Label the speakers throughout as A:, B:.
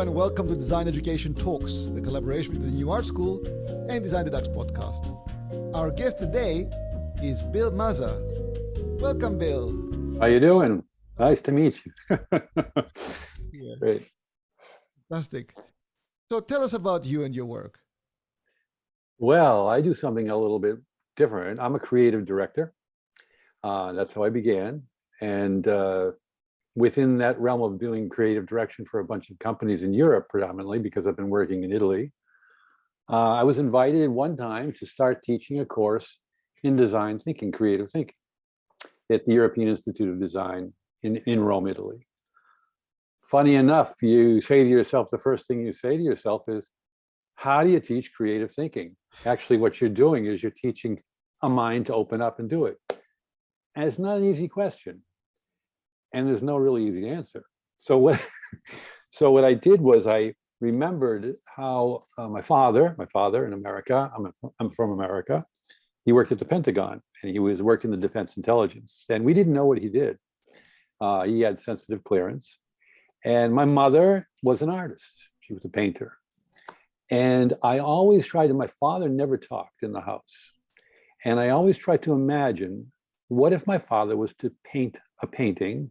A: and welcome to Design Education Talks, the collaboration between the New Art School and Design the Dutch podcast. Our guest today is Bill Mazza. Welcome, Bill.
B: How are you doing? Nice to meet you.
A: yeah.
B: Great.
A: Fantastic. So tell us about you and your work.
B: Well, I do something a little bit different. I'm a creative director. Uh, that's how I began. And uh, within that realm of doing creative direction for a bunch of companies in Europe predominantly, because I've been working in Italy, uh, I was invited one time to start teaching a course in design thinking, creative thinking at the European Institute of Design in, in Rome, Italy. Funny enough, you say to yourself, the first thing you say to yourself is, how do you teach creative thinking? Actually, what you're doing is you're teaching a mind to open up and do it. And it's not an easy question. And there's no really easy answer. So what, so what I did was I remembered how uh, my father, my father in America, I'm, a, I'm from America, he worked at the Pentagon and he was worked in the defense intelligence and we didn't know what he did. Uh, he had sensitive clearance and my mother was an artist. She was a painter. And I always tried, and my father never talked in the house. And I always tried to imagine, what if my father was to paint a painting?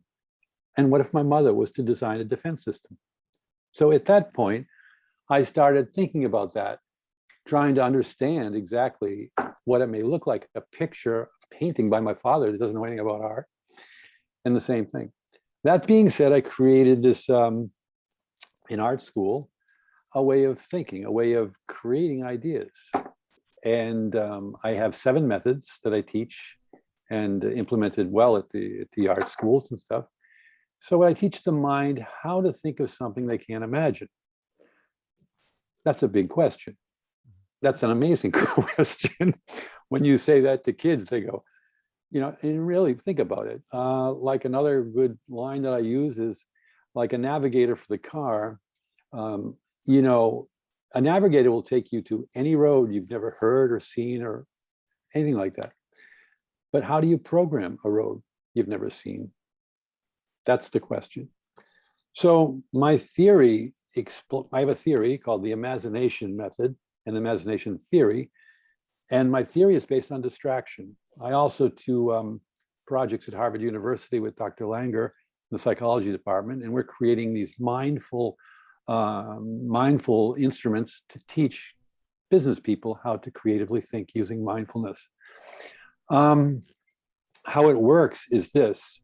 B: And what if my mother was to design a defense system? So at that point, I started thinking about that, trying to understand exactly what it may look like, a picture, a painting by my father that doesn't know anything about art, and the same thing. That being said, I created this um, in art school, a way of thinking, a way of creating ideas. And um, I have seven methods that I teach and implemented well at the, at the art schools and stuff. So I teach the mind how to think of something they can't imagine. That's a big question. That's an amazing question. when you say that to kids, they go, you know, and really think about it. Uh, like another good line that I use is like a navigator for the car. Um, you know, a navigator will take you to any road you've never heard or seen or anything like that. But how do you program a road you've never seen? That's the question. So my theory, I have a theory called the imagination method and imagination theory. And my theory is based on distraction. I also do um, projects at Harvard University with Dr. Langer in the psychology department, and we're creating these mindful, uh, mindful instruments to teach business people how to creatively think using mindfulness. Um, how it works is this,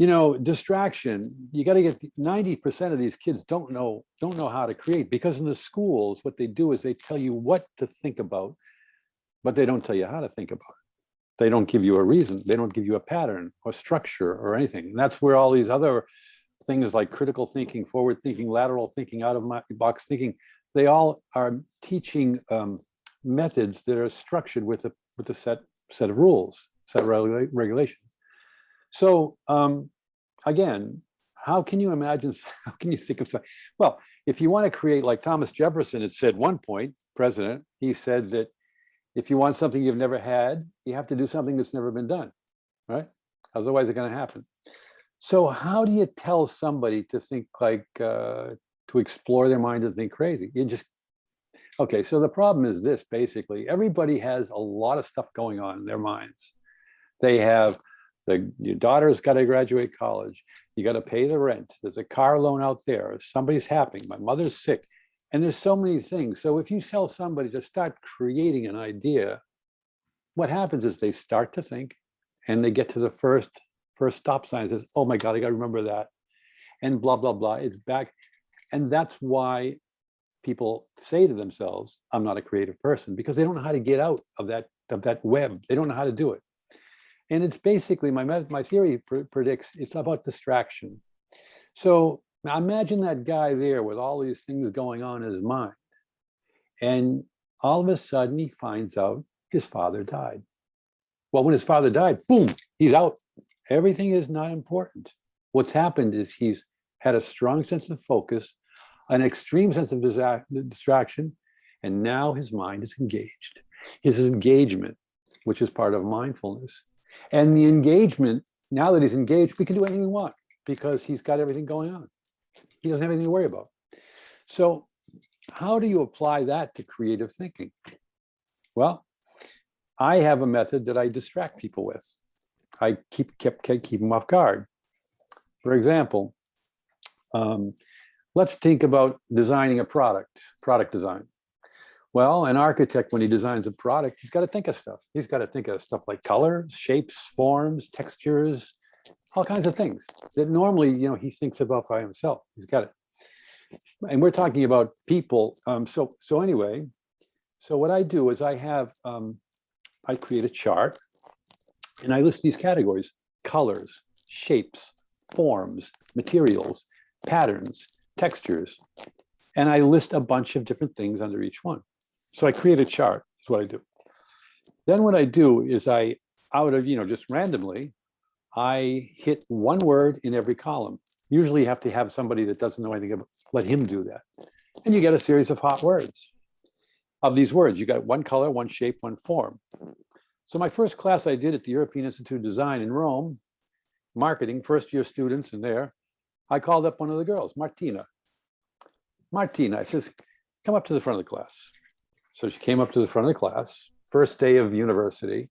B: you know, distraction, you got to get 90% of these kids don't know, don't know how to create because in the schools, what they do is they tell you what to think about but they don't tell you how to think about it. They don't give you a reason. They don't give you a pattern or structure or anything. And that's where all these other things like critical thinking, forward thinking, lateral thinking, out of my box thinking, they all are teaching um, methods that are structured with a with a set set of rules, set of regulations. So um, again, how can you imagine, how can you think of something? Well, if you want to create like Thomas Jefferson had said one point, president, he said that if you want something you've never had, you have to do something that's never been done, right? Otherwise, it's going to happen. So how do you tell somebody to think like, uh, to explore their mind and think crazy? You just, okay, so the problem is this, basically, everybody has a lot of stuff going on in their minds. They have, the your daughter's got to graduate college. You got to pay the rent. There's a car loan out there. Somebody's happening. My mother's sick. And there's so many things. So if you tell somebody to start creating an idea, what happens is they start to think and they get to the first first stop sign and says, oh my God, I gotta remember that. And blah, blah, blah, it's back. And that's why people say to themselves, I'm not a creative person because they don't know how to get out of that, of that web. They don't know how to do it. And it's basically, my, my theory pr predicts, it's about distraction. So imagine that guy there with all these things going on in his mind. And all of a sudden he finds out his father died. Well, when his father died, boom, he's out. Everything is not important. What's happened is he's had a strong sense of focus, an extreme sense of distraction, and now his mind is engaged. His engagement, which is part of mindfulness. And the engagement, now that he's engaged, we can do anything we want because he's got everything going on. He doesn't have anything to worry about. So how do you apply that to creative thinking? Well, I have a method that I distract people with. I keep keep, keep them off guard. For example, um, let's think about designing a product, product design. Well, an architect, when he designs a product, he's got to think of stuff. He's got to think of stuff like colors, shapes, forms, textures, all kinds of things that normally, you know, he thinks about by himself. He's got it. And we're talking about people. Um, so, so anyway, so what I do is I have, um, I create a chart and I list these categories, colors, shapes, forms, materials, patterns, textures, and I list a bunch of different things under each one. So I create a chart, is what I do. Then what I do is I, out of, you know, just randomly, I hit one word in every column. Usually you have to have somebody that doesn't know anything about, let him do that. And you get a series of hot words. Of these words, you got one color, one shape, one form. So my first class I did at the European Institute of Design in Rome, marketing, first year students in there, I called up one of the girls, Martina. Martina, I says, come up to the front of the class. So she came up to the front of the class, first day of university.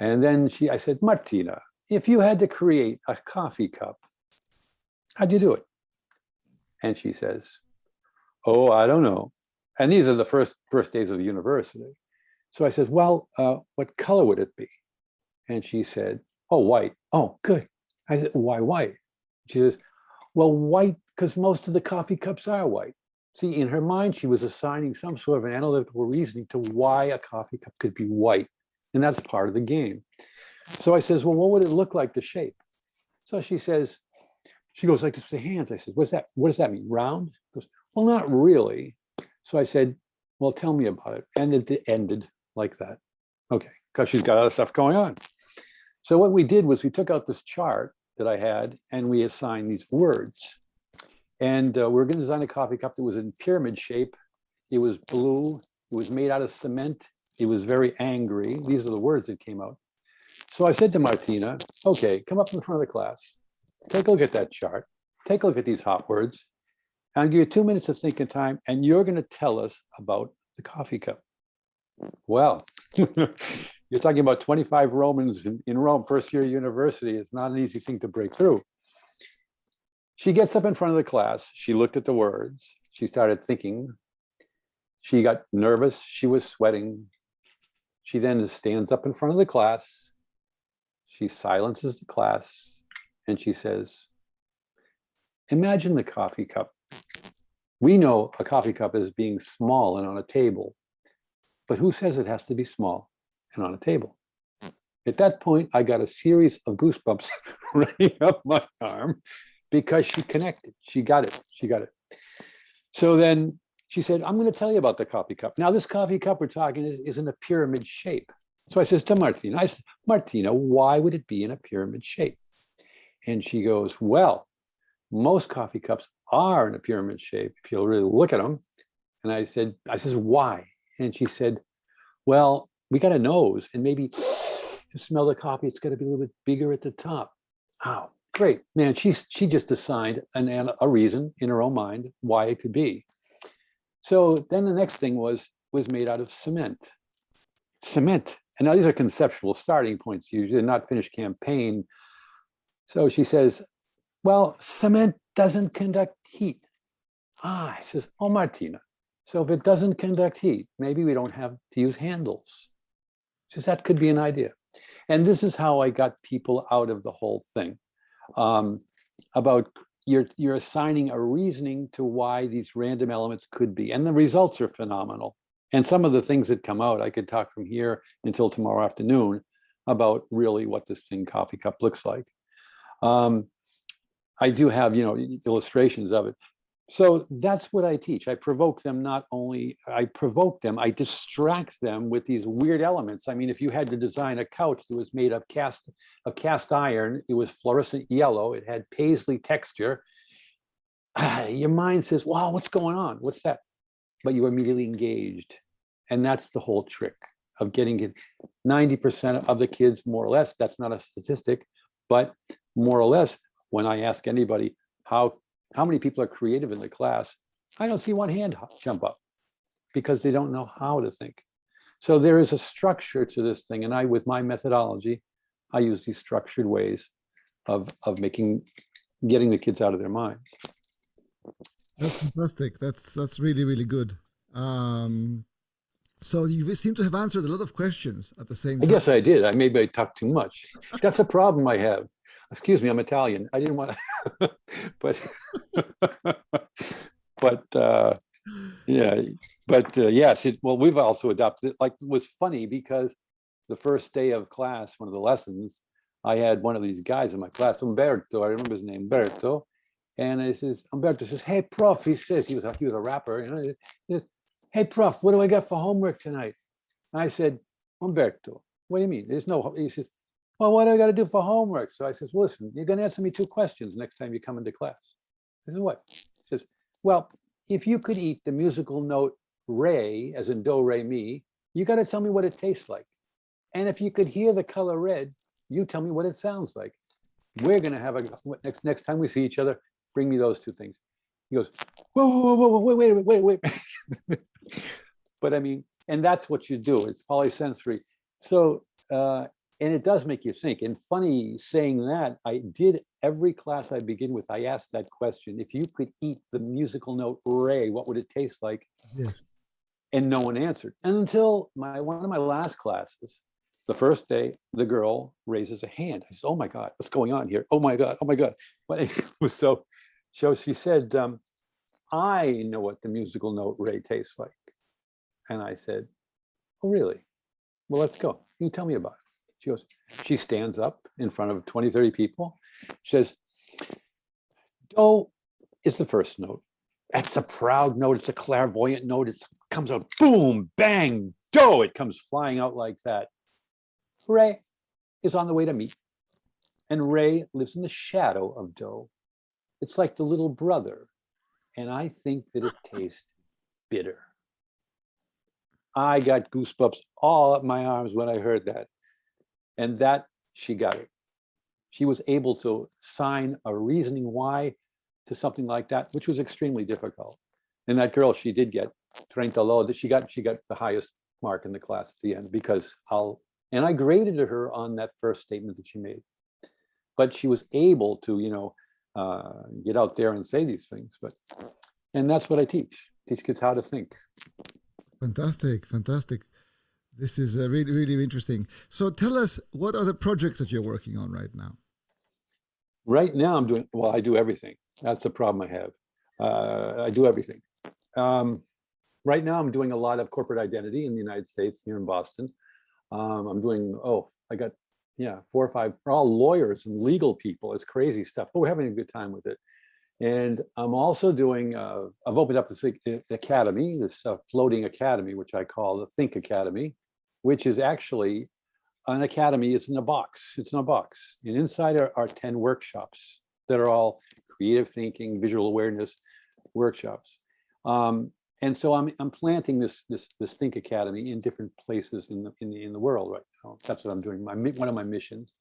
B: And then she, I said, Martina, if you had to create a coffee cup, how'd you do it? And she says, oh, I don't know. And these are the first, first days of the university. So I said, well, uh, what color would it be? And she said, oh, white. Oh, good. I said, why white? She says, well, white, because most of the coffee cups are white. See, in her mind, she was assigning some sort of an analytical reasoning to why a coffee cup could be white. And that's part of the game. So I says, well, what would it look like, the shape? So she says, she goes like this with the hands. I said, what's that? What does that mean? Round? Goes, well, not really. So I said, well, tell me about it. And it ended like that. Okay, because she's got other stuff going on. So what we did was we took out this chart that I had and we assigned these words. And uh, we are going to design a coffee cup that was in pyramid shape. It was blue. It was made out of cement. It was very angry. These are the words that came out. So I said to Martina, okay, come up in front of the class. Take a look at that chart. Take a look at these hot words. I'll give you two minutes of thinking time, and you're going to tell us about the coffee cup. Well, you're talking about 25 Romans in, in Rome, first year university. It's not an easy thing to break through. She gets up in front of the class. She looked at the words. She started thinking. She got nervous. She was sweating. She then stands up in front of the class. She silences the class and she says, imagine the coffee cup. We know a coffee cup as being small and on a table, but who says it has to be small and on a table? At that point, I got a series of goosebumps running up my arm because she connected. She got it. She got it. So then she said, I'm going to tell you about the coffee cup. Now, this coffee cup we're talking is, is in a pyramid shape. So I says to Martina, I said, Martina, why would it be in a pyramid shape? And she goes, well, most coffee cups are in a pyramid shape if you'll really look at them. And I said, I says, why? And she said, well, we got a nose and maybe to smell the coffee, it's got to be a little bit bigger at the top. Oh, Great, man, she's, she just assigned an, a reason in her own mind why it could be. So then the next thing was, was made out of cement. Cement, and now these are conceptual starting points, usually not finished campaign. So she says, well, cement doesn't conduct heat. Ah, I says, oh, Martina, so if it doesn't conduct heat, maybe we don't have to use handles. She says, that could be an idea. And this is how I got people out of the whole thing um, about you're you're assigning a reasoning to why these random elements could be and the results are phenomenal. And some of the things that come out i could talk from here until tomorrow afternoon about really what this thing coffee cup looks like. Um, i do have you know illustrations of it so that's what I teach. I provoke them not only, I provoke them, I distract them with these weird elements. I mean, if you had to design a couch that was made of cast, of cast iron, it was fluorescent yellow, it had paisley texture, your mind says, wow, what's going on? What's that? But you're immediately engaged. And that's the whole trick of getting it. 90% of the kids, more or less, that's not a statistic, but more or less, when I ask anybody, how how many people are creative in the class? I don't see one hand jump up because they don't know how to think. So there is a structure to this thing. And I, with my methodology, I use these structured ways of, of making, getting the kids out of their minds.
A: That's fantastic. That's that's really really good. Um, so you seem to have answered a lot of questions at the same
B: I
A: time.
B: guess I did. I maybe I talked too much. That's a problem I have. Excuse me, I'm Italian. I didn't want to, but, but, uh, yeah, but, uh, yes, it, well, we've also adopted it, like, it was funny because the first day of class, one of the lessons, I had one of these guys in my class, Umberto, I remember his name, Umberto. And I says, Umberto says, hey, prof, he says, he was, a- he was a rapper, you know, he says, hey, prof, what do I got for homework tonight? And I said, Umberto, what do you mean? There's no, he says, well, what do I got to do for homework? So I says, listen, you're going to answer me two questions next time you come into class. I says, what? He says, well, if you could eat the musical note re, as in do, re, mi, you got to tell me what it tastes like. And if you could hear the color red, you tell me what it sounds like. We're going to have a, next, next time we see each other, bring me those two things. He goes, whoa, whoa, whoa, whoa, wait, wait, wait, wait. But I mean, and that's what you do. It's polysensory. So, uh, and it does make you think. And funny saying that, I did every class I begin with, I asked that question. If you could eat the musical note re, what would it taste like?
A: Yes.
B: And no one answered. And until my, one of my last classes, the first day, the girl raises a hand. I said, oh my God, what's going on here? Oh my God, oh my God. But it was so, so she said, um, I know what the musical note re tastes like. And I said, oh, really? Well, let's go. You tell me about it. She goes, she stands up in front of 20, 30 people. She says, do is the first note. That's a proud note. It's a clairvoyant note. It comes out, boom, bang, do. It comes flying out like that. Re is on the way to meet. And Re lives in the shadow of Do. It's like the little brother. And I think that it tastes bitter. I got goosebumps all up my arms when I heard that. And that, she got it. She was able to sign a reasoning why to something like that, which was extremely difficult. And that girl, she did get 30 low, she got, she got the highest mark in the class at the end because I'll, and I graded her on that first statement that she made. But she was able to, you know, uh, get out there and say these things, but, and that's what I teach, teach kids how to think.
A: Fantastic, fantastic. This is uh, really, really interesting. So tell us, what are the projects that you're working on right now?
B: Right now, I'm doing, well, I do everything. That's the problem I have. Uh, I do everything. Um, right now, I'm doing a lot of corporate identity in the United States, here in Boston. Um, I'm doing, oh, I got, yeah, four or five, they're all lawyers and legal people. It's crazy stuff, but we're having a good time with it. And I'm also doing, uh, I've opened up this academy, this uh, floating academy, which I call the Think Academy, which is actually an academy is in a box. It's in a box. And inside are, are 10 workshops that are all creative thinking, visual awareness workshops. Um, and so I'm, I'm planting this, this, this Think Academy in different places in the, in the, in the world right now. That's what I'm doing, my, one of my missions.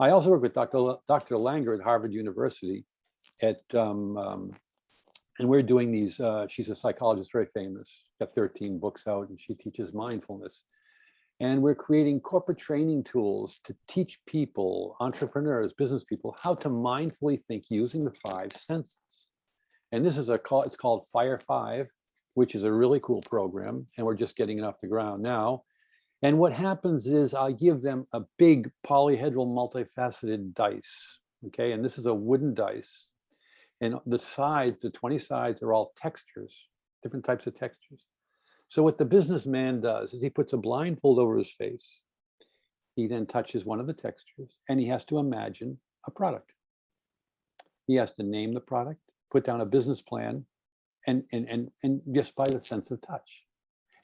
B: I also work with Dr. Dr. Langer at Harvard University at, um, um, and we're doing these, uh, she's a psychologist, very famous, got 13 books out and she teaches mindfulness. And we're creating corporate training tools to teach people, entrepreneurs, business people, how to mindfully think using the five senses. And this is a call, it's called Fire Five, which is a really cool program. And we're just getting it off the ground now. And what happens is I give them a big polyhedral multifaceted dice. Okay, and this is a wooden dice. And the sides, the 20 sides are all textures, different types of textures. So what the businessman does is he puts a blindfold over his face. He then touches one of the textures and he has to imagine a product. He has to name the product, put down a business plan, and, and, and, and just by the sense of touch.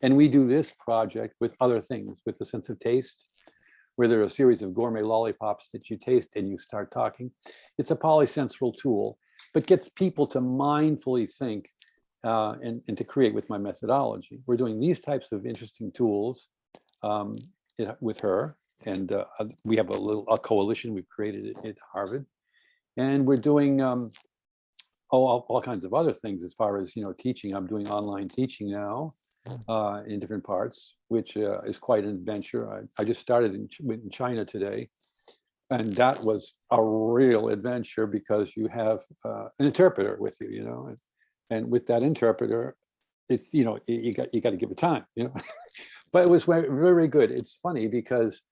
B: And we do this project with other things, with the sense of taste, where there are a series of gourmet lollipops that you taste and you start talking. It's a polysensorial tool, but gets people to mindfully think uh, and, and to create with my methodology. We're doing these types of interesting tools um, it- with her. And uh, we have a little a coalition we've created at, at Harvard. And we're doing um, oh, all, all kinds of other things as far as, you know, teaching. I'm doing online teaching now uh, in different parts, which uh, is quite an adventure. I, I just started in, in China today. And that was a real adventure because you have uh, an interpreter with you, you know, and, with that interpreter, it's, you know, you, got, you got to give it time, you know. but it was very, very good. It's funny because,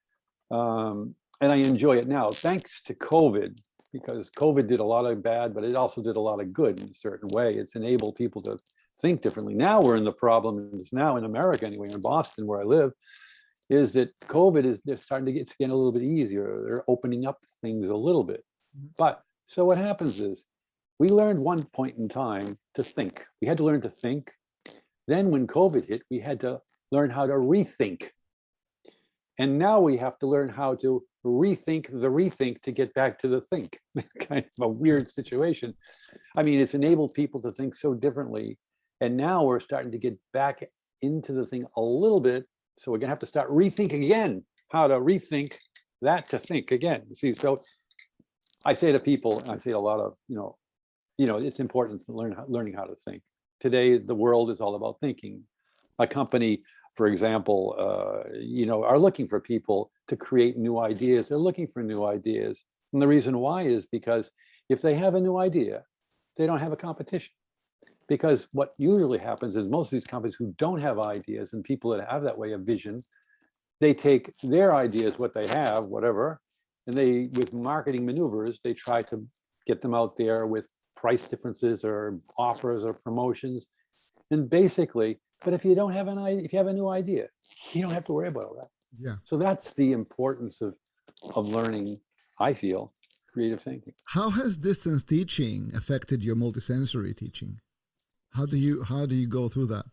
B: um, and I enjoy it now, thanks to COVID, because COVID did a lot of bad, but it also did a lot of good in a certain way. It's enabled people to think differently. Now we're in the problem, now in America anyway, in Boston where I live, is that COVID is, they're starting to get, it's getting a little bit easier. They're opening up things a little bit.
A: Mhm.
B: But, so what happens is, we learned one point in time to think. We had to learn to think. Then when COVID hit, we had to learn how to rethink. And now we have to learn how to rethink the rethink to get back to the think. Kind of a weird situation. I mean, it's enabled people to think so differently. And now we're starting to get back into the thing a little bit. So we're gonna have to start rethink again, how to rethink that to think again. See, so I say to people, I say a lot of, you know, you know, it's important to learn, learning how to think. Today, the world is all about thinking. A company, for example, uh, you know, are looking for people to create new ideas. They're looking for new ideas. And the reason why is because if they have a new idea, they don't have a competition. Because what usually happens is most of these companies who don't have ideas and people that have that way of vision, they take their ideas, what they have, whatever, and they, with marketing maneuvers, they try to get them out there with price differences or offers or promotions. And basically, but if you don't have an idea, if you have a new idea, you don't have to worry about all that.
A: Yeah.
B: So that's the importance of, of learning, I feel, creative thinking.
A: How has distance teaching affected your multisensory teaching? How do you how do you go through that?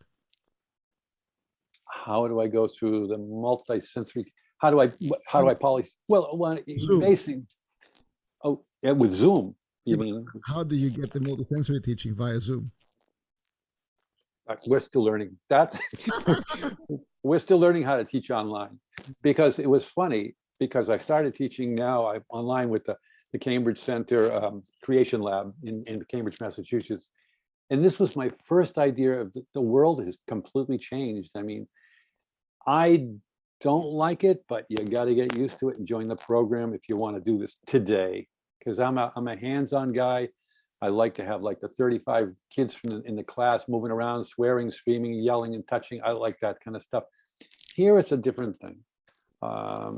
B: How do I go through the multi-sensory, how do I, how do I poly, well, well,
A: Zoom.
B: basically, oh, yeah, with Zoom,
A: Yeah,
B: you
A: but
B: mean?
A: How do you get the multisensory teaching via Zoom?
B: We're still learning that. We're still learning how to teach online because it was funny because I started teaching now I'm online with the, the Cambridge Center um, Creation Lab in, in Cambridge, Massachusetts. And this was my first idea of the, the world has completely changed. I mean, I don't like it, but you got to get used to it and join the program if you want to do this today. Because I'm a, I'm a hands-on guy. I like to have like the 35 kids from the, in the class moving around, swearing, screaming, yelling and touching. I like that kind of stuff. Here it's a different thing. Um,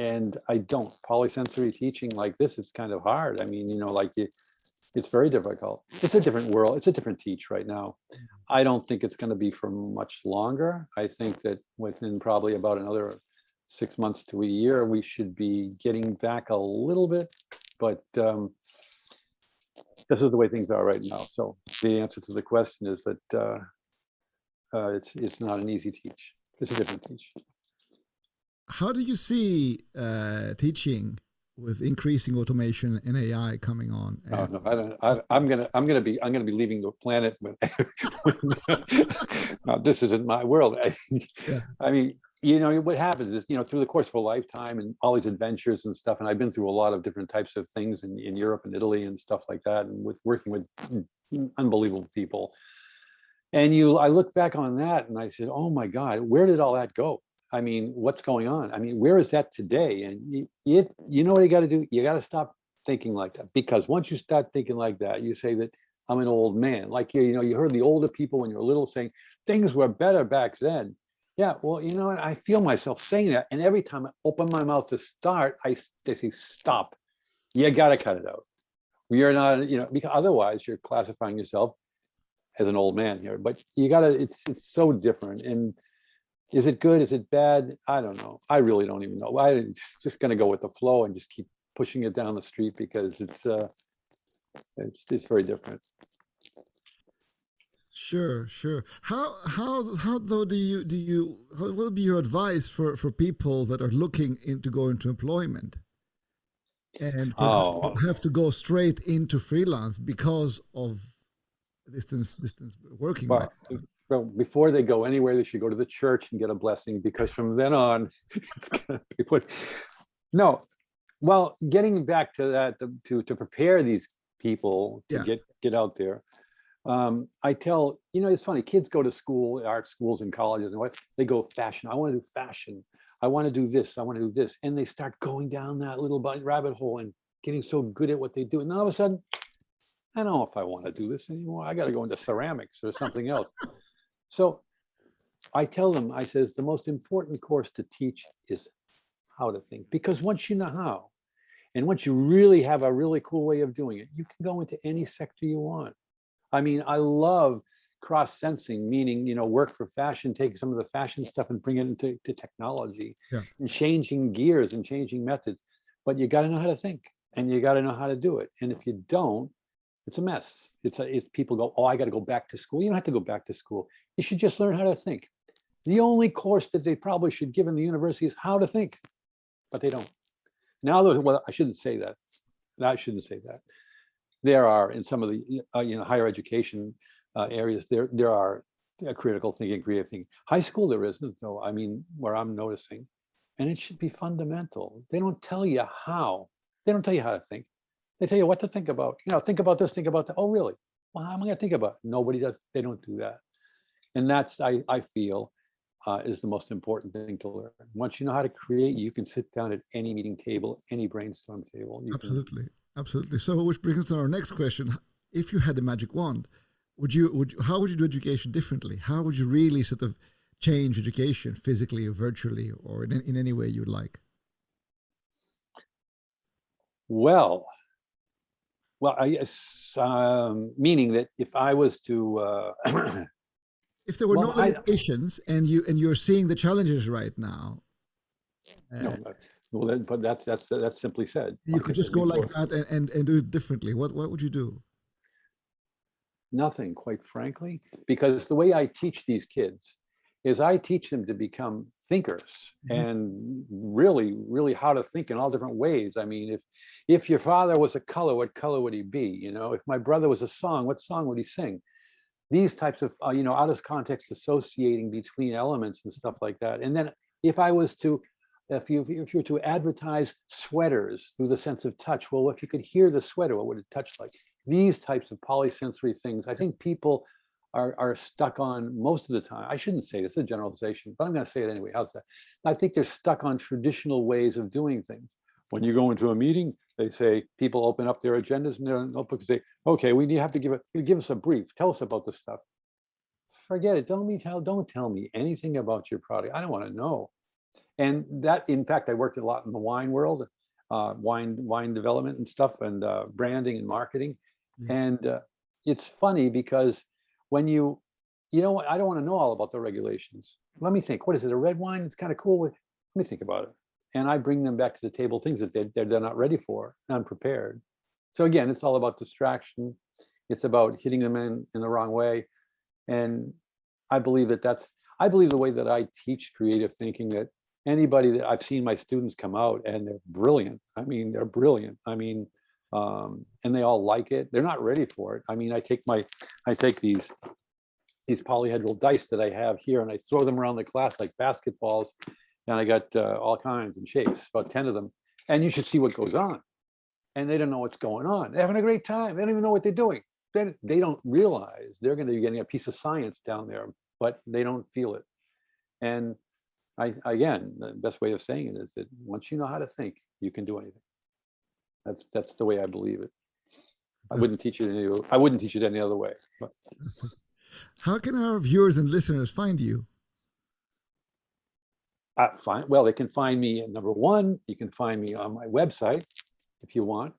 B: and I don't polysensory teaching like this. is kind of hard. I mean, you know, like you, it's very difficult. It's a different world. It's a different teach right now. I don't think it's going to be for much longer. I think that within probably about another six months to a year, we should be getting back a little bit, but um, this is the way things are right now. So the answer to the question is that uh, uh, it's it's not an easy teach. It's a different teach.
A: How do you see uh, teaching with increasing automation and AI coming on? And-
B: no, I don't, I, I'm gonna, I'm gonna be, I'm gonna be leaving the planet when, No, this isn't my world. I-
A: Yeah.
B: I mean, you know, what happens is, you know, through the course of a lifetime and all these adventures and stuff, and I've been through a lot of different types of things in, in Europe and Italy and stuff like that, and with working with mm, mm, unbelievable people. And you, I look back on that and I said, oh my God, where did all that go? I mean, what's going on? I mean, where is that today? And you, you, you know what you got to do? You got to stop thinking like that because once you start thinking like that, you say that I'm an old man. Like you, you know, you heard the older people when you were little saying things were better back then. Yeah, well, you know what? I feel myself saying that, and every time I open my mouth to start, I they say stop. You got to cut it out. We are not, you know, because otherwise you're classifying yourself as an old man here. But you got to. It's it's so different. And is it good? Is it bad? I don't know. I really don't even know. I'm just going to go with the flow and just keep pushing it down the street because it's uh, it's it's very different.
A: Sure, sure. How how how though do you do you what will be your advice for for people that are looking into go into employment and
B: Oh.
A: have to go straight into freelance because of distance distance working?
B: Well, well, before they go anywhere, they should go to the church and get a blessing because from then on, it's gonna be put. No, well, getting back to that, to, to prepare these people to
A: Yeah.
B: get, get out there. Um, I tell, you know, it's funny, kids go to school, art schools and colleges and what, they go fashion, I want to do fashion. I want to do this, I want to do this. And they start going down that little rabbit hole and getting so good at what they do. And then all of a sudden, I don't know if I want to do this anymore. I got to go into ceramics or something else. So I tell them, I says, the most important course to teach is how to think, because once you know how, and once you really have a really cool way of doing it, you can go into any sector you want. I mean, I love cross sensing, meaning, you know, work for fashion, take some of the fashion stuff and bring it into to technology
A: Yeah.
B: and changing gears and changing methods. But you got to know how to think and you got to know how to do it. And if you don't, it's a mess. It's a, it's people go, oh, I got to go back to school. You don't have to go back to school. You should just learn how to think. The only course that they probably should give in the university is how to think, but they don't. Now, well, I shouldn't say that. I shouldn't say that. There are in some of the, uh, you know, higher education uh, areas, there, there are uh, critical thinking, creative thinking. High school, there isn't though. I mean, where I'm noticing, and it should be fundamental. They don't tell you how. They don't tell you how to think. They tell you what to think about. You know, think about this, think about that. Oh, really? Well, how am I gonna think about? it? Nobody does. They don't do that. And that's, I, I feel, uh, is the most important thing to learn. Once you know how to create, you can sit down at any meeting table, any brainstorm table. You can-
A: Absolutely. So, which brings us to our next question: If you had a magic wand, would you would you- how would you do education differently? How would you really sort of change education physically or virtually or in, in any way you'd like?
B: Well, well, I guess, um, meaning that if I was to, uh,
A: If there were
B: Well,
A: no
B: I-
A: limitations and you and you're seeing the challenges right now,
B: no,
A: uh,
B: but- well, then, but that's, that's, that's simply said.
A: you
B: like
A: could just go like that and, and, and do it differently. What what would you do?
B: Nothing, quite frankly, because the way I teach these kids is I teach them to become thinkers
A: Mhm.
B: and really, really how to think in all different ways. I mean, if if your father was a color, what color would he be? You know, if my brother was a song, what song would he sing? These types of, uh, you know, out of context associating between elements and stuff like that. And then if I was to, if you if you were to advertise sweaters through the sense of touch, well, if you could hear the sweater, what would it touch like? these types of polysensory things, I think people are, are stuck on most of the time. I shouldn't say this, is a generalization, but I'm going to say it anyway. How's that? I think they're stuck on traditional ways of doing things. When you go into a meeting, they say people open up their agendas and their notebooks and say, okay, we have to give give us a brief. Tell us about this stuff. Forget it. Don't me tell, don't tell me anything about your product. I don't want to know. And that, in fact, I worked a lot in the wine world, uh, wine, wine development and stuff and uh, branding and marketing.
A: Yeah.
B: And uh, it's funny because when you, you know what, I don't want to know all about the regulations. Let me think, what is it, a red wine? It's kind of cool. Let me think about it. And I bring them back to the table, things that they, they're, they're not ready for, unprepared. So again, it's all about distraction. It's about hitting them in, in the wrong way. And I believe that that's, I believe the way that I teach creative thinking that anybody that I've seen my students come out and they're brilliant. I mean, they're brilliant. I mean, um, and they all like it. They're not ready for it. I mean, I take my, I take these, these polyhedral dice that I have here and I throw them around the class like basketballs. And I got uh, all kinds and shapes, about 10 of them. And you should see what goes on. And they don't know what's going on. They're having a great time. They don't even know what they're doing. Then they don't realize they're going to be getting a piece of science down there, but they don't feel it. And I, again, the best way of saying it is that once you know how to think, you can do anything. That's, that's the way I believe it. I wouldn't teach it any, I wouldn't teach it any other way. but-
A: How can our viewers and listeners find you?
B: Uh, fine. Well, they can find me at number one. You can find me on my website if you want.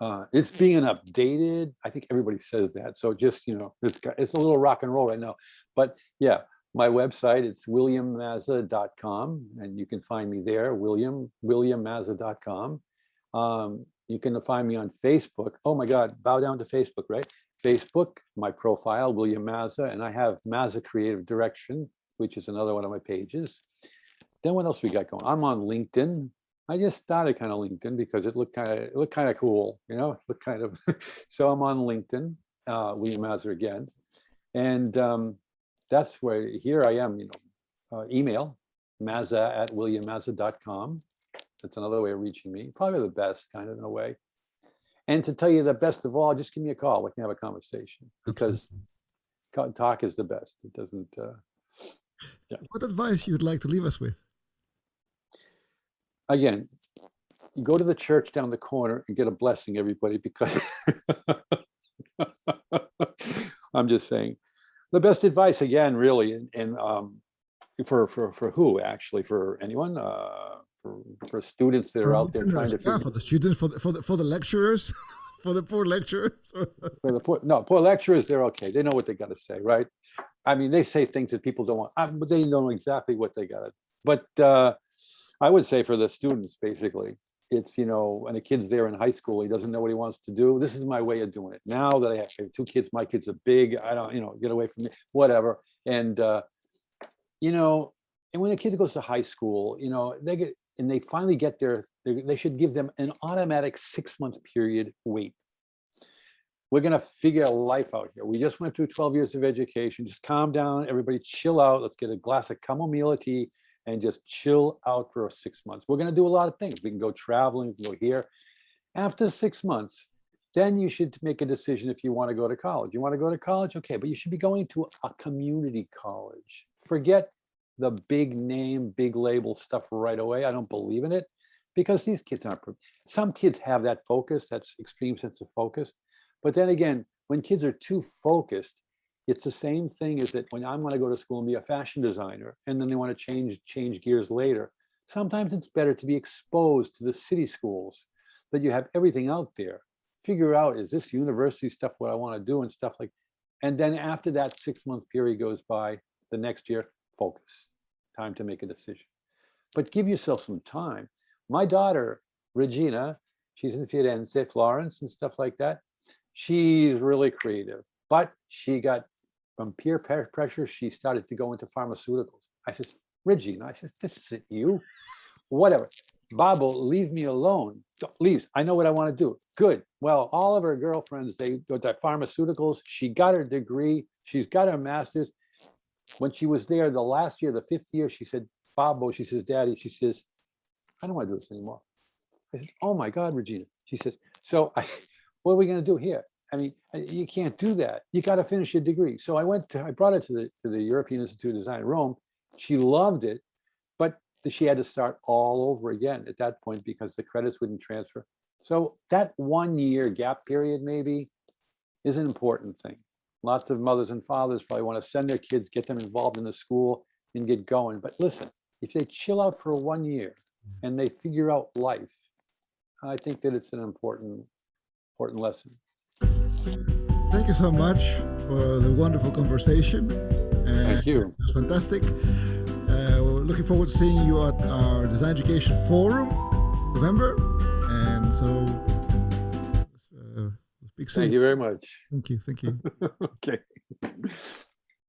B: Uh, it's being updated. I think everybody says that. So just, you know, it's, it's a little rock and roll right now. But yeah, my website, it's williammazza.com and you can find me there, William, williammazza.com. Um, you can find me on Facebook. Oh my God, bow down to Facebook, right? Facebook, my profile, William Mazza, and I have Mazza Creative Direction, which is another one of my pages. Then what else we got going? I'm on LinkedIn. I just started kind of LinkedIn because it looked kind of it looked kind of cool, you know, it looked kind of. so I'm on LinkedIn, uh, William Mazza again, and um, that's where here I am. You know, uh, email mazza at williammazza.com. That's another way of reaching me. Probably the best, kind of in a way. And to tell you the best of all, just give me a call. We can have a conversation because talk is the best. It doesn't, uh,
A: What advice you would like to leave us with?
B: again, go to the church down the corner and get a blessing, everybody, because I'm just saying, the best advice again, really, and, and um, for for for who actually for anyone uh, for for students that are out there trying to
A: yeah, for the students, for the for the, for the lecturers, for the poor lecturers.
B: for the poor, no poor lecturers, they're okay. They know what they got to say, right? I mean, they say things that people don't want, uh, but they know exactly what they got to. But uh, I would say for the students, basically, it's you know when a kid's there in high school, he doesn't know what he wants to do. This is my way of doing it. Now that I have I have two kids, my kids are big. I don't, you know, get away from me, whatever. And uh, you know, and when a kid goes to high school, you know, they get and they finally get there, they, they should give them an automatic six month period wait we're gonna figure life out here. We just went through 12 years of education. Just calm down, everybody chill out. Let's get a glass of chamomile tea and just chill out for six months. We're gonna do a lot of things. We can go traveling, we can go here. After six months, then you should make a decision if you want to go to college. You want to go to college? Okay, but you should be going to a community college. Forget the big name, big label stuff right away. I don't believe in it because these kids aren't, some kids have that focus, that's extreme sense of focus. But then again, when kids are too focused, it's the same thing as that when I'm gonna go to school and be a fashion designer, and then they want to change, change gears later. Sometimes it's better to be exposed to the city schools, that you have everything out there. Figure out, is this university stuff what I want to do and stuff like, and then after that six-month period goes by, the next year, focus. Time to make a decision. But give yourself some time. My daughter, Regina, she's in Firenze, Florence and stuff like that she's really creative, but she got from peer pressure, she started to go into pharmaceuticals. I says, Regina, I says, this isn't you. Whatever. Babo, leave me alone. Don't- I know what I want to do. Good. Well, all of her girlfriends, they go to pharmaceuticals. She got her degree. She's got her master's. When she was there the last year, the fifth year, she said, Babo, she says, Daddy, she says, I don't want to do this anymore. I said, Oh my God, Regina. She says, So I, what are we going to do here? I mean, uh, you can't do that. You got to finish your degree. So I went to, I brought it to the, to the European Institute of Design in Rome. She loved it, but she had to start all over again at that point because the credits wouldn't transfer. So that one year gap period maybe is an important thing. Lots of mothers and fathers probably want to send their kids, get them involved in the school and get going. But listen, if they chill out for one year and they figure out life, I think that it's an important, important lesson.
A: Thank you so much for the wonderful conversation. Uh,
B: Thank you.
A: It was fantastic. Uh, we're looking forward to seeing you at our Design Education Forum, November. And so, uh, speak soon.
B: Thank you very much.
A: Thank you. Thank you.
B: Okay.